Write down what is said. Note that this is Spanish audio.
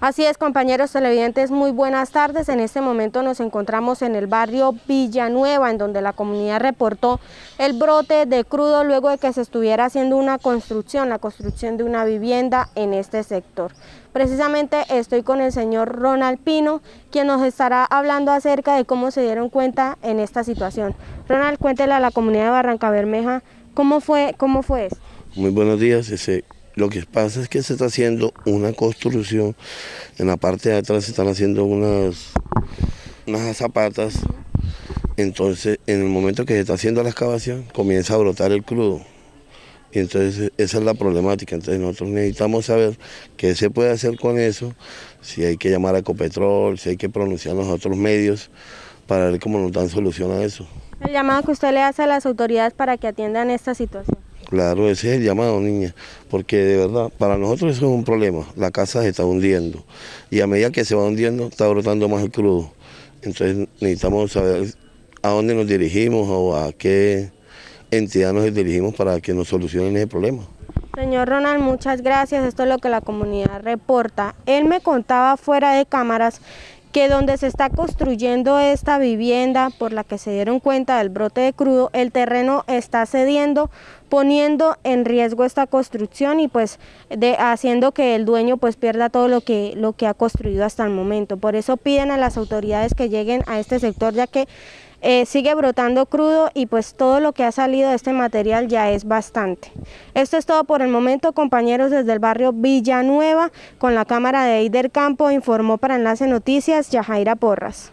Así es, compañeros televidentes, muy buenas tardes. En este momento nos encontramos en el barrio Villanueva, en donde la comunidad reportó el brote de crudo luego de que se estuviera haciendo una construcción, la construcción de una vivienda en este sector. Precisamente estoy con el señor Ronald Pino, quien nos estará hablando acerca de cómo se dieron cuenta en esta situación. Ronald, cuéntele a la comunidad de Barranca Bermeja cómo fue, cómo fue esto. Muy buenos días, ese lo que pasa es que se está haciendo una construcción, en la parte de atrás se están haciendo unas, unas zapatas, entonces en el momento que se está haciendo la excavación comienza a brotar el crudo. Y entonces esa es la problemática, entonces nosotros necesitamos saber qué se puede hacer con eso, si hay que llamar a Ecopetrol, si hay que pronunciar a otros medios para ver cómo nos dan solución a eso. El llamado que usted le hace a las autoridades para que atiendan esta situación. Claro, ese es el llamado, niña, porque de verdad, para nosotros eso es un problema. La casa se está hundiendo y a medida que se va hundiendo, está brotando más el crudo. Entonces necesitamos saber a dónde nos dirigimos o a qué entidad nos dirigimos para que nos solucionen ese problema. Señor Ronald, muchas gracias. Esto es lo que la comunidad reporta. Él me contaba fuera de cámaras que donde se está construyendo esta vivienda por la que se dieron cuenta del brote de crudo, el terreno está cediendo, poniendo en riesgo esta construcción y pues de, haciendo que el dueño pues pierda todo lo que, lo que ha construido hasta el momento. Por eso piden a las autoridades que lleguen a este sector ya que eh, sigue brotando crudo y pues todo lo que ha salido de este material ya es bastante. Esto es todo por el momento, compañeros desde el barrio Villanueva, con la cámara de Eider Campo, informó para Enlace Noticias Yajaira Porras.